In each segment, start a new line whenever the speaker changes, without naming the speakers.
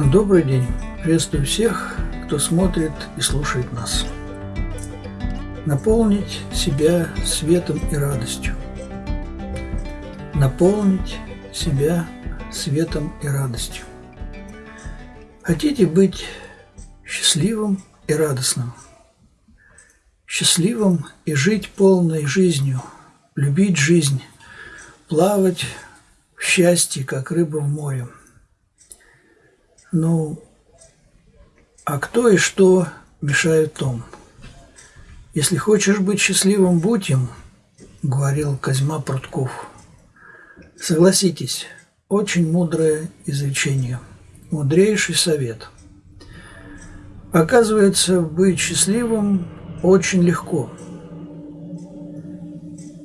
Добрый день! Приветствую всех, кто смотрит и слушает нас. Наполнить себя светом и радостью. Наполнить себя светом и радостью. Хотите быть счастливым и радостным? Счастливым и жить полной жизнью, любить жизнь, плавать в счастье, как рыба в море – ну, а кто и что мешает том? Если хочешь быть счастливым, будь им, говорил Козьма Прутков. Согласитесь, очень мудрое изречение, мудрейший совет. Оказывается, быть счастливым очень легко.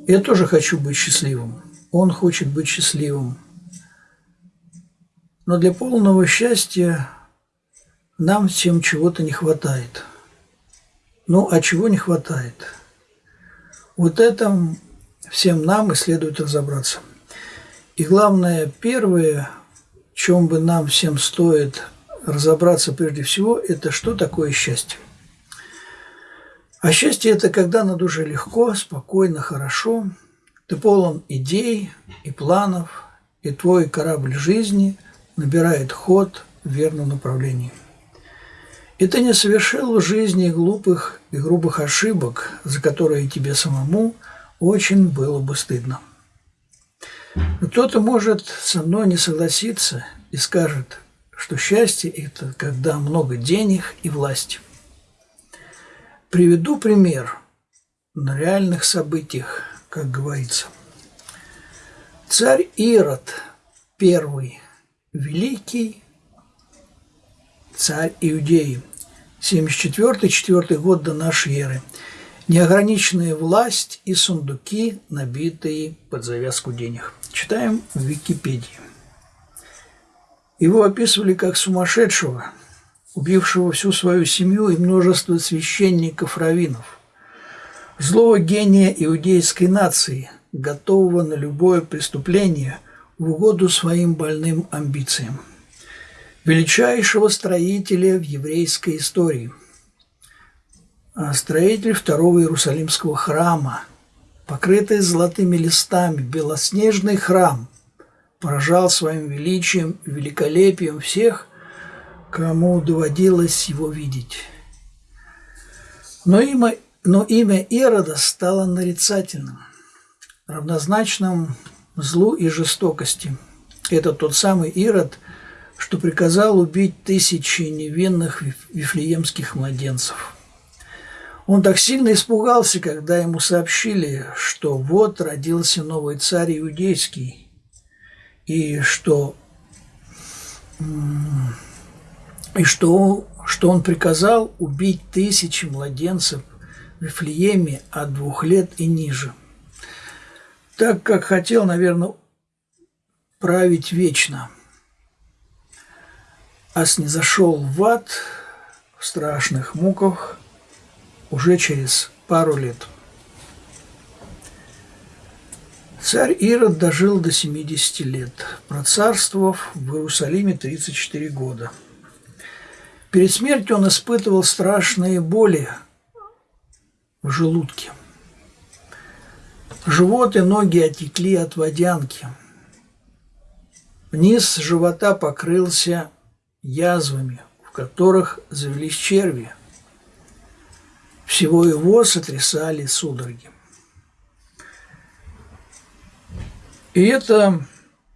Я тоже хочу быть счастливым. Он хочет быть счастливым. Но для полного счастья нам всем чего-то не хватает. Ну, а чего не хватает? Вот этом всем нам и следует разобраться. И главное, первое, в чем бы нам всем стоит разобраться прежде всего, это что такое счастье. А счастье – это когда на душе легко, спокойно, хорошо, ты полон идей и планов, и твой корабль жизни – набирает ход в верном направлении. И ты не совершил в жизни глупых и грубых ошибок, за которые тебе самому очень было бы стыдно. Кто-то может со мной не согласиться и скажет, что счастье – это когда много денег и власти. Приведу пример на реальных событиях, как говорится. Царь Ирод первый великий царь Иудеи, 74-4 год до нашей эры. Неограниченная власть и сундуки, набитые под завязку денег. Читаем в Википедии. Его описывали как сумасшедшего, убившего всю свою семью и множество священников-раввинов, злого гения иудейской нации, готового на любое преступление – в угоду своим больным амбициям. Величайшего строителя в еврейской истории. А строитель второго Иерусалимского храма, покрытый золотыми листами, белоснежный храм, поражал своим величием и великолепием всех, кому доводилось его видеть. Но имя, но имя Ирода стало нарицательным, равнозначным злу и жестокости. Это тот самый Ирод, что приказал убить тысячи невинных вифлеемских младенцев. Он так сильно испугался, когда ему сообщили, что вот родился новый царь иудейский, и что, и что, что он приказал убить тысячи младенцев в Вифлееме от двух лет и ниже так как хотел, наверное, править вечно. А снизошел в ад в страшных муках уже через пару лет. Царь Ирод дожил до 70 лет, процарствовав в Иерусалиме 34 года. Перед смертью он испытывал страшные боли в желудке. Живот и ноги отекли от водянки. Низ живота покрылся язвами, в которых завелись черви. Всего его сотрясали судороги. И это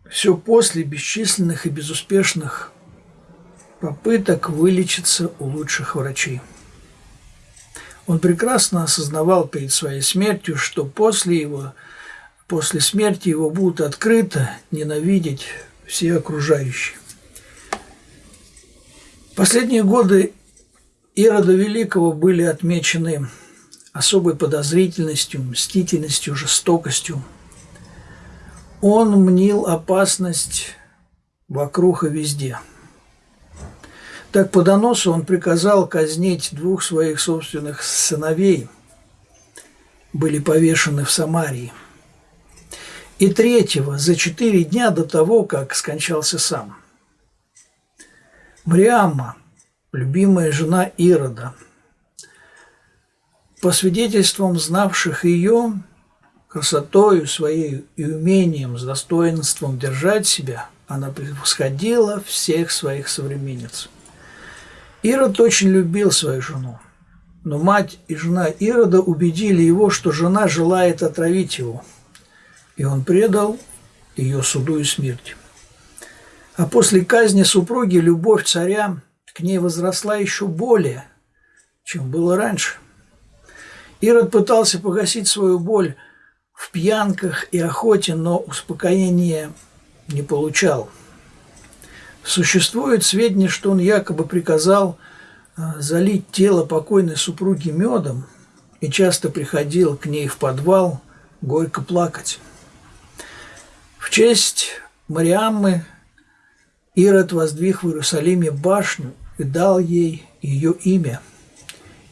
все после бесчисленных и безуспешных попыток вылечиться у лучших врачей. Он прекрасно осознавал перед своей смертью, что после его, после смерти его будут открыто ненавидеть все окружающие. Последние годы Ирода Великого были отмечены особой подозрительностью, мстительностью, жестокостью. Он мнил опасность вокруг и везде – так по доносу он приказал казнить двух своих собственных сыновей, были повешены в Самарии. И третьего за четыре дня до того, как скончался сам. Мариамма, любимая жена Ирода. По свидетельствам знавших ее, красотою своей и умением, с достоинством держать себя, она превосходила всех своих современниц. Ирод очень любил свою жену, но мать и жена Ирода убедили его, что жена желает отравить его, и он предал ее суду и смерти. А после казни супруги любовь царя к ней возросла еще более, чем было раньше. Ирод пытался погасить свою боль в пьянках и охоте, но успокоения не получал. Существует сведения, что он якобы приказал а, залить тело покойной супруги медом и часто приходил к ней в подвал горько плакать. В честь Мариаммы Ирод воздвиг в Иерусалиме башню и дал ей ее имя,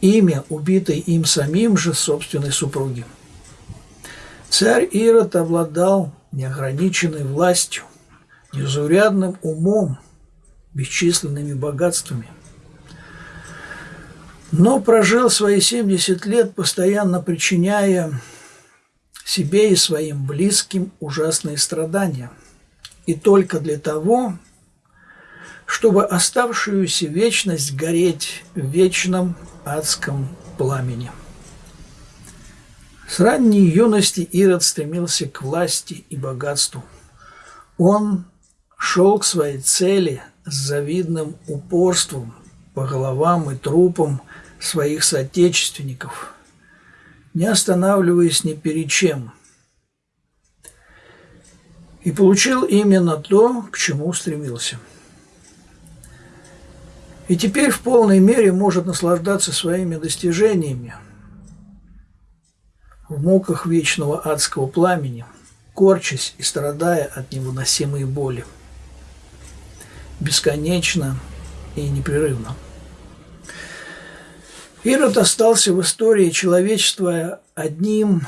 имя, убитой им самим же собственной супруги. Царь Ирод обладал неограниченной властью, незаурядным умом, бесчисленными богатствами. Но прожил свои 70 лет, постоянно причиняя себе и своим близким ужасные страдания. И только для того, чтобы оставшуюся вечность гореть в вечном адском пламени. С ранней юности Ирод стремился к власти и богатству. Он шел к своей цели с завидным упорством по головам и трупам своих соотечественников, не останавливаясь ни перед чем. И получил именно то, к чему стремился – и теперь в полной мере может наслаждаться своими достижениями в муках вечного адского пламени, корчась и страдая от невыносимой боли. Бесконечно и непрерывно. Ирод остался в истории человечества одним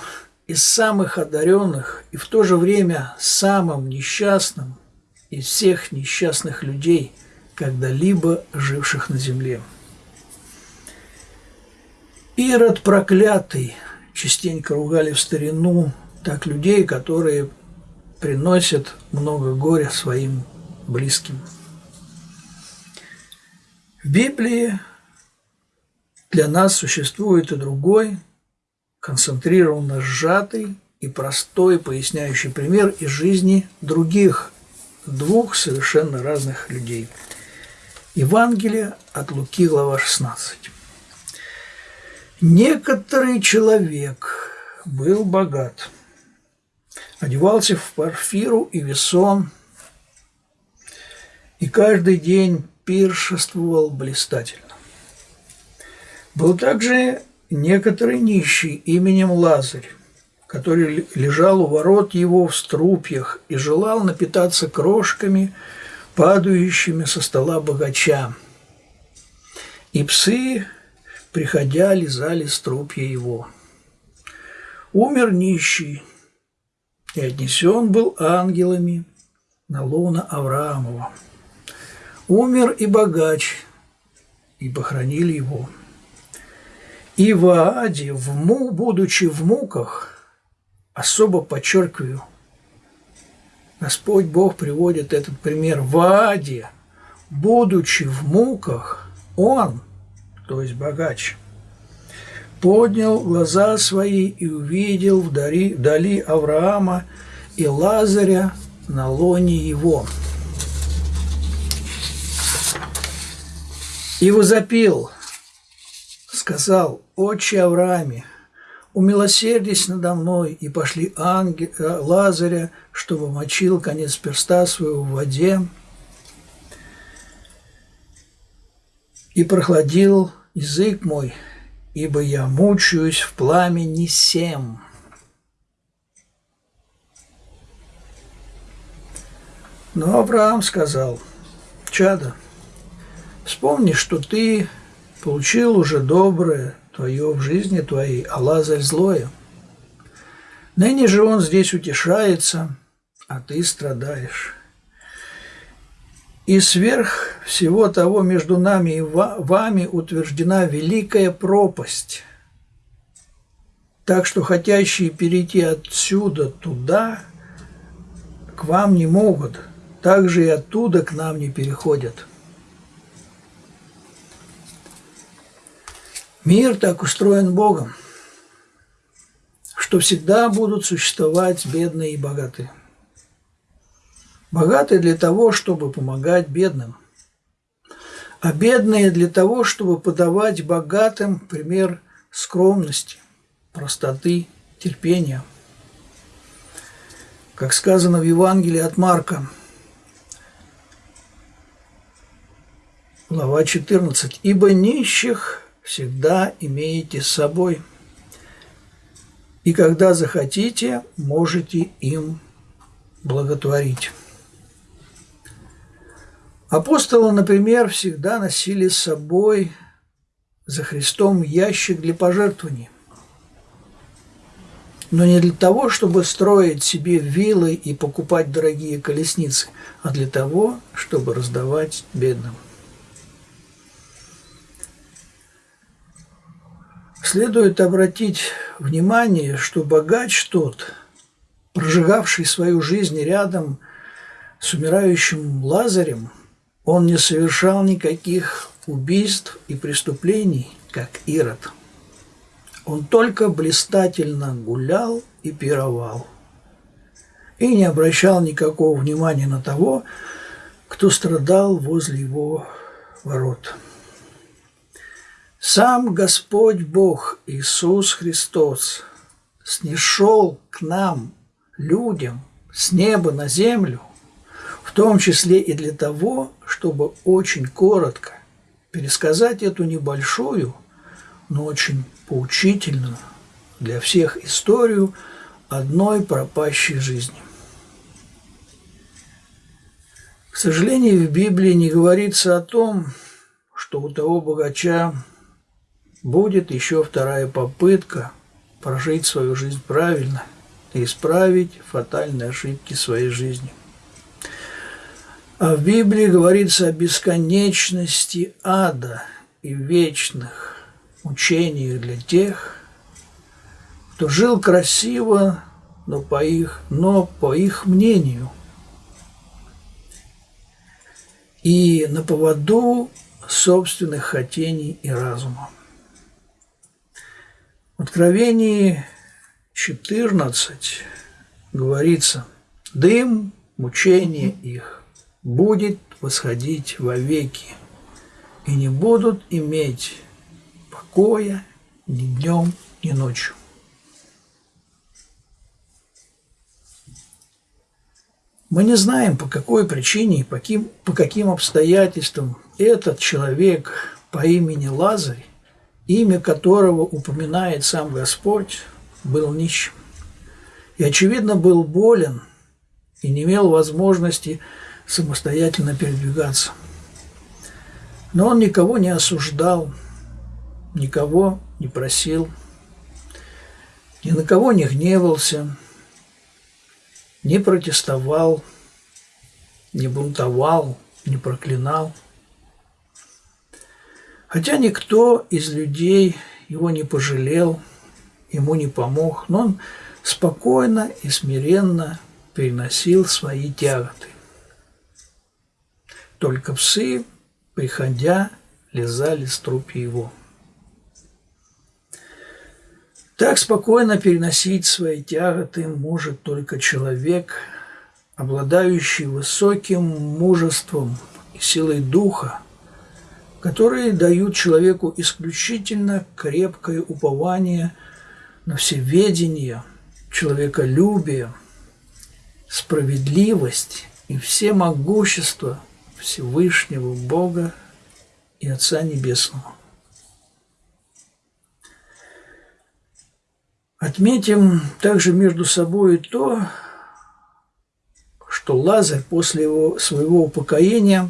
из самых одаренных и в то же время самым несчастным из всех несчастных людей – когда-либо живших на земле. Ирод проклятый, частенько ругали в старину так людей, которые приносят много горя своим близким. В Библии для нас существует и другой, концентрированно сжатый и простой поясняющий пример из жизни других двух совершенно разных людей – Евангелие от Луки, глава 16. Некоторый человек был богат, одевался в парфиру и весон, и каждый день пиршествовал блистательно. Был также некоторый нищий именем Лазарь, который лежал у ворот его в струпьях и желал напитаться крошками – падающими со стола богача. И псы, приходя, лизали струпья его. Умер нищий, и отнесен был ангелами на лона Авраамова. Умер и богач, и похоронили его. И в Ааде, в му, будучи в муках, особо подчеркиваю – Господь Бог приводит этот пример в Аде, будучи в муках, Он, то есть богач, поднял глаза свои и увидел вдали, вдали Авраама и Лазаря на лоне его. И возопил, сказал, «Отче Аврааме, умилосердись надо мной, и пошли ангел, э, Лазаря, чтобы мочил конец перста своего в воде, и прохладил язык мой, ибо я мучаюсь в пламени сем. Но Авраам сказал, «Чада, вспомни, что ты получил уже доброе, твое в жизни твоей, а Лазарь злое. Ныне же он здесь утешается, а ты страдаешь. И сверх всего того между нами и вами утверждена великая пропасть. Так что хотящие перейти отсюда туда к вам не могут, также и оттуда к нам не переходят. Мир так устроен Богом, что всегда будут существовать бедные и богатые. Богатые для того, чтобы помогать бедным, а бедные для того, чтобы подавать богатым пример скромности, простоты, терпения. Как сказано в Евангелии от Марка, глава 14, «Ибо нищих всегда имеете с собой, и когда захотите, можете им благотворить». Апостолы, например, всегда носили с собой за Христом ящик для пожертвований. Но не для того, чтобы строить себе виллы и покупать дорогие колесницы, а для того, чтобы раздавать бедным. Следует обратить внимание, что богач тот, прожигавший свою жизнь рядом с умирающим Лазарем – он не совершал никаких убийств и преступлений, как Ирод. Он только блистательно гулял и пировал. И не обращал никакого внимания на того, кто страдал возле его ворот. Сам Господь Бог Иисус Христос снишел к нам, людям, с неба на землю – в том числе и для того, чтобы очень коротко пересказать эту небольшую, но очень поучительную для всех историю одной пропащей жизни. К сожалению, в Библии не говорится о том, что у того богача будет еще вторая попытка прожить свою жизнь правильно и исправить фатальные ошибки своей жизни – а в Библии говорится о бесконечности ада и вечных учениях для тех, кто жил красиво, но по их, но по их мнению. И на поводу собственных хотений и разума. Откровении 14 говорится, дым, мучение их будет восходить вовеки, и не будут иметь покоя ни днем, ни ночью. Мы не знаем, по какой причине и по каким обстоятельствам этот человек по имени Лазарь, имя которого упоминает сам Господь, был нищим. И, очевидно, был болен и не имел возможности самостоятельно передвигаться. Но он никого не осуждал, никого не просил, ни на кого не гневался, не протестовал, не бунтовал, не проклинал. Хотя никто из людей его не пожалел, ему не помог, но он спокойно и смиренно переносил свои тяготы. Только псы, приходя, лизали струпи его. Так спокойно переносить свои тяготы может только человек, обладающий высоким мужеством и силой духа, которые дают человеку исключительно крепкое упование на всеведение, человеколюбие, справедливость и все могущество – Всевышнего Бога и Отца Небесного. Отметим также между собой то, что Лазарь после его, своего упокоения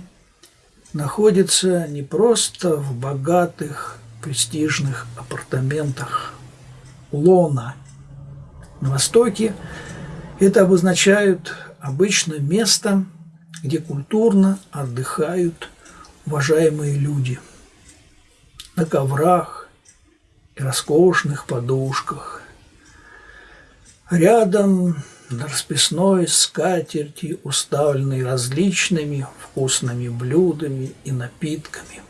находится не просто в богатых, престижных апартаментах Лона. На Востоке это обозначает обычно место – где культурно отдыхают уважаемые люди на коврах и роскошных подушках. Рядом на расписной скатерти, уставленной различными вкусными блюдами и напитками.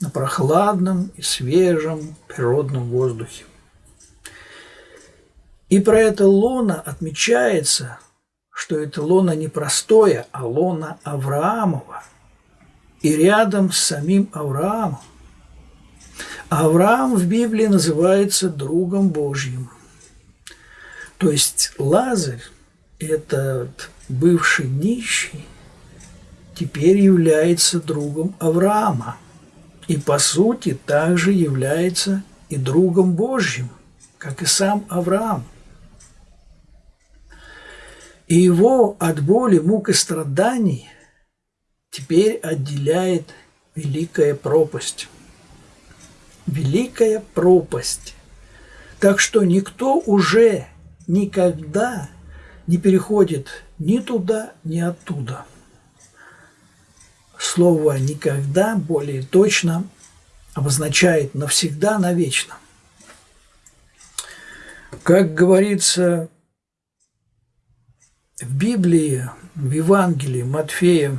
На прохладном и свежем природном воздухе. И про это лона отмечается, что это лона не простое, а лона Авраамова. И рядом с самим Авраамом. Авраам в Библии называется другом Божьим. То есть Лазарь, этот бывший нищий, теперь является другом Авраама. И по сути также является и другом Божьим, как и сам Авраам – и его от боли, мук и страданий теперь отделяет великая пропасть. Великая пропасть. Так что никто уже никогда не переходит ни туда, ни оттуда. Слово «никогда» более точно обозначает навсегда, навечно. Как говорится в Библии, в Евангелии Матфея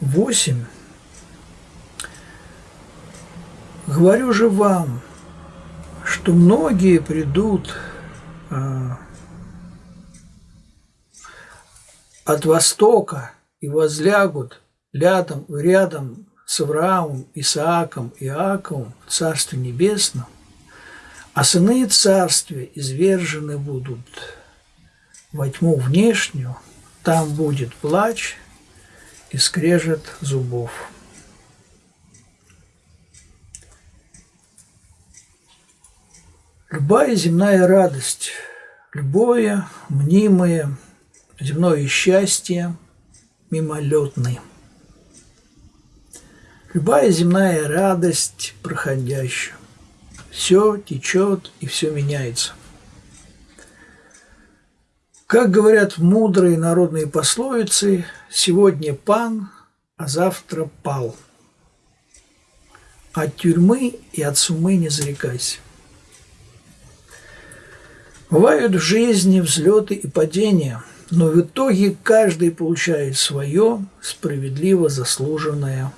8 «Говорю же вам, что многие придут от востока и возлягут рядом, рядом с Авраамом, Исааком Иаковом в Царстве Небесном, а сыны Царствия извержены будут во тьму внешнюю, там будет плач и скрежет зубов. Любая земная радость, любое мнимое земное счастье мимолетное. Любая земная радость проходящая. Все течет и все меняется. Как говорят мудрые народные пословицы, сегодня пан, а завтра пал. От тюрьмы и от сумы не зарекайся. Бывают в жизни взлеты и падения, но в итоге каждый получает свое справедливо заслуженное.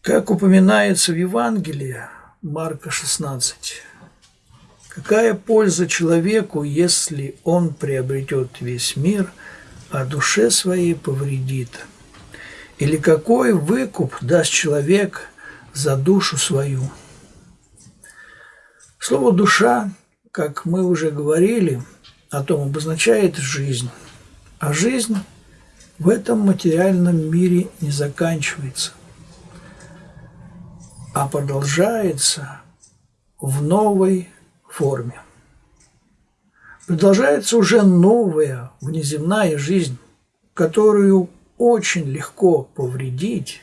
Как упоминается в Евангелии Марка 16, Какая польза человеку, если он приобретет весь мир, а душе своей повредит? Или какой выкуп даст человек за душу свою? Слово «душа», как мы уже говорили, о том обозначает жизнь. А жизнь в этом материальном мире не заканчивается, а продолжается в новой форме. Продолжается уже новая внеземная жизнь, которую очень легко повредить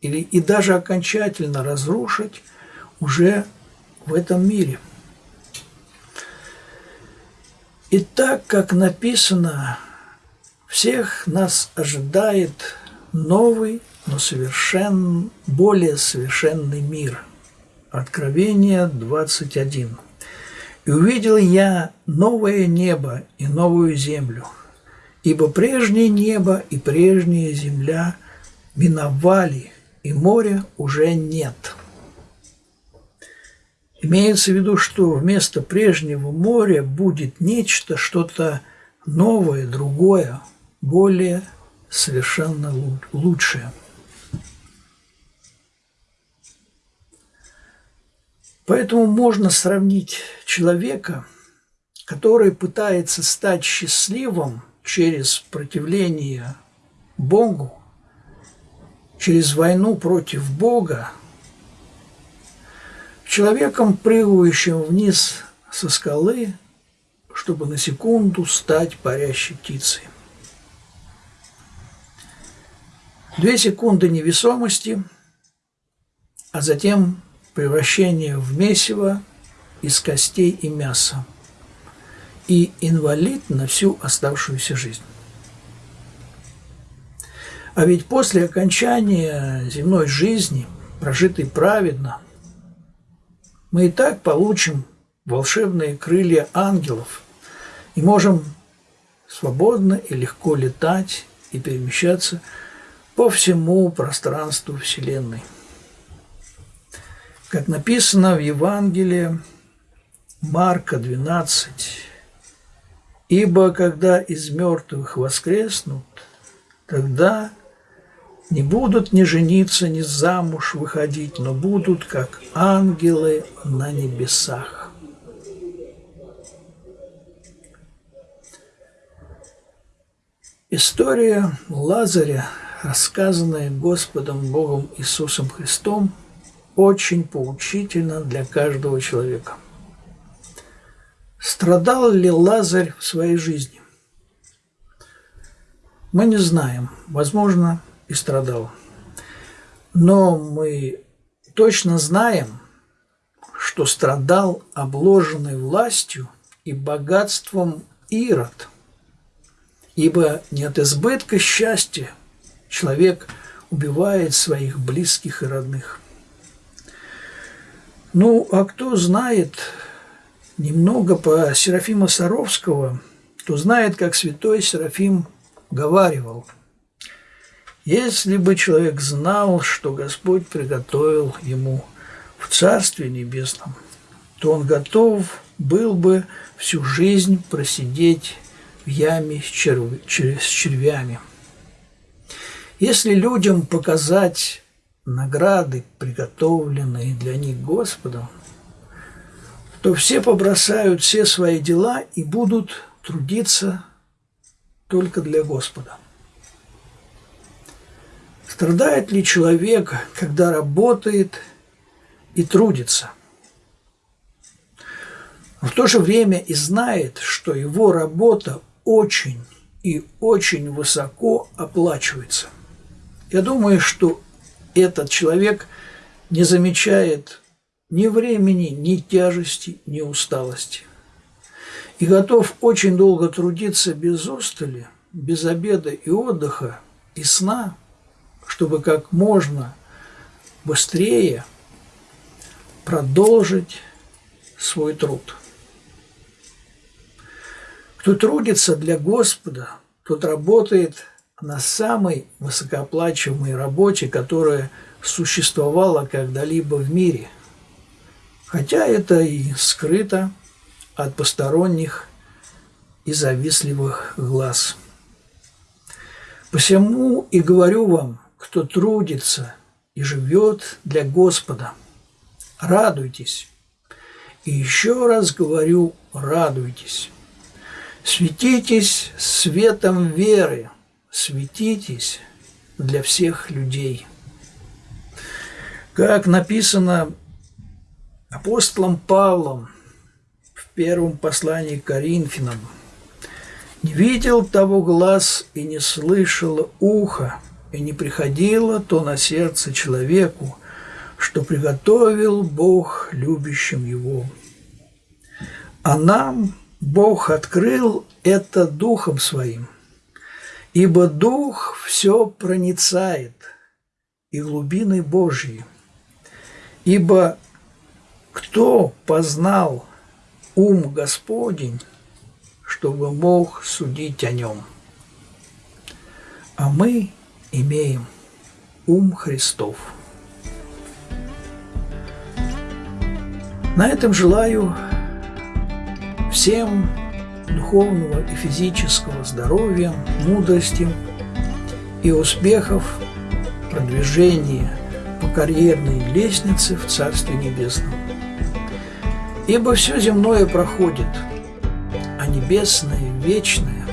или и даже окончательно разрушить уже в этом мире. И так, как написано, всех нас ожидает новый, но совершенно более совершенный мир. Откровение 21. И увидел я новое небо и новую землю, ибо прежнее небо и прежняя земля миновали, и моря уже нет. Имеется в виду, что вместо прежнего моря будет нечто, что-то новое, другое, более совершенно лучшее – Поэтому можно сравнить человека, который пытается стать счастливым через противление Богу, через войну против Бога, человеком, прыгающим вниз со скалы, чтобы на секунду стать парящей птицей. Две секунды невесомости, а затем превращение в месиво из костей и мяса. и инвалид на всю оставшуюся жизнь. А ведь после окончания земной жизни, прожитой праведно, мы и так получим волшебные крылья ангелов и можем свободно и легко летать и перемещаться по всему пространству Вселенной. Как написано в Евангелии Марка 12, «Ибо когда из мертвых воскреснут, тогда не будут ни жениться, ни замуж выходить, но будут как ангелы на небесах. История Лазаря, рассказанная Господом Богом Иисусом Христом, очень поучительна для каждого человека. Страдал ли Лазарь в своей жизни? Мы не знаем. Возможно, и страдал. Но мы точно знаем, что страдал обложенный властью и богатством Ирод, ибо не от избытка счастья человек убивает своих близких и родных. Ну, а кто знает немного по Серафима Саровского, то знает, как святой Серафим говаривал – если бы человек знал, что Господь приготовил ему в Царстве Небесном, то он готов был бы всю жизнь просидеть в яме с, черв... с червями. Если людям показать награды, приготовленные для них Господом, то все побросают все свои дела и будут трудиться только для Господа. Страдает ли человек, когда работает и трудится? В то же время и знает, что его работа очень и очень высоко оплачивается. Я думаю, что этот человек не замечает ни времени, ни тяжести, ни усталости. И готов очень долго трудиться без устали, без обеда и отдыха, и сна – чтобы как можно быстрее продолжить свой труд. Кто трудится для Господа, тот работает на самой высокооплачиваемой работе, которая существовала когда-либо в мире. Хотя это и скрыто от посторонних и завистливых глаз. Посему и говорю вам, кто трудится и живет для Господа. Радуйтесь. И еще раз говорю, радуйтесь. Светитесь светом веры, светитесь для всех людей. Как написано апостолом Павлом в первом послании к Коринфянам, «Не видел того глаз и не слышало ухо, и не приходило то на сердце человеку, что приготовил Бог любящим его. А нам Бог открыл это Духом Своим, ибо Дух все проницает и глубины Божьи. Ибо кто познал ум Господень, чтобы мог судить о нем? А мы – имеем ум Христов. На этом желаю всем духовного и физического здоровья, мудрости и успехов продвижения по карьерной лестнице в Царстве Небесном. Ибо все земное проходит, а небесное, вечное,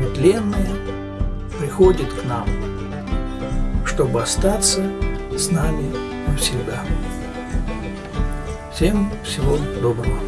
нетленное приходит к нам, чтобы остаться с нами навсегда. Всем всего доброго.